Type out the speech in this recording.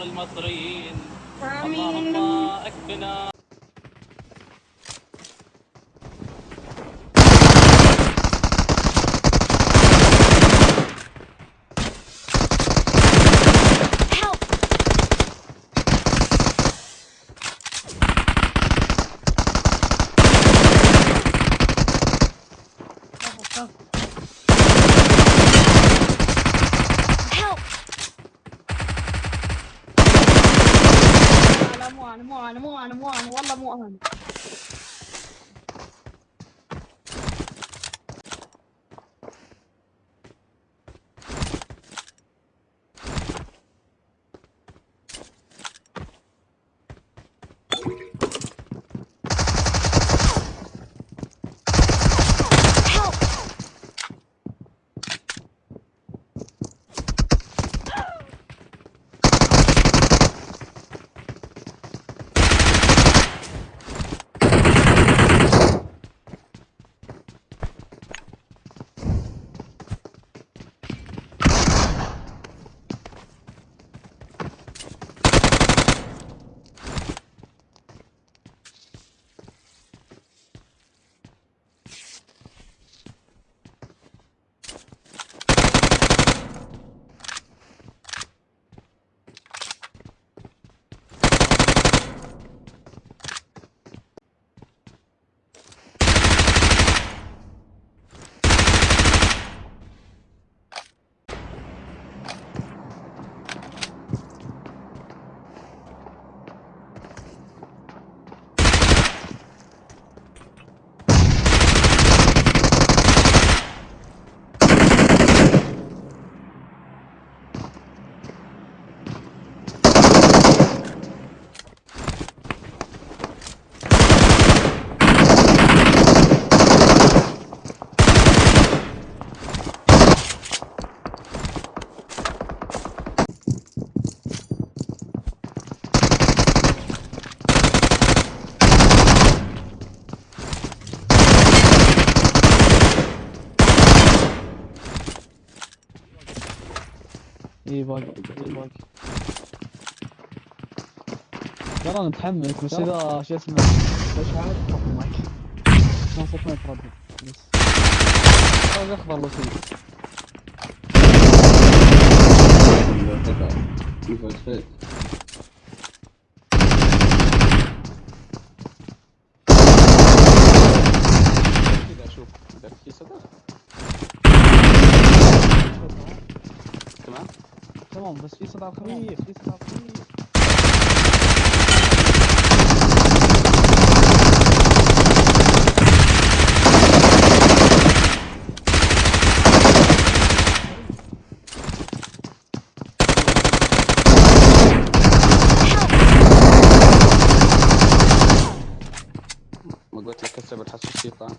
شر المصريين آمين. اللهم اكفنا Help! أنا مو أنا مو أنا مو أنا والله مو أنا. اي باقي. اي باقي. ترى أنا متحمس. بس إذا شو اسمه؟ إيش عاد حط المايك ما صوت ما يتردد بس. هذا اخضر لو سيء كذا شوف إذا في صدى تمام بس في صدى خفيف في صدى خفيف ما قلت لك كسر الحس الشيطان.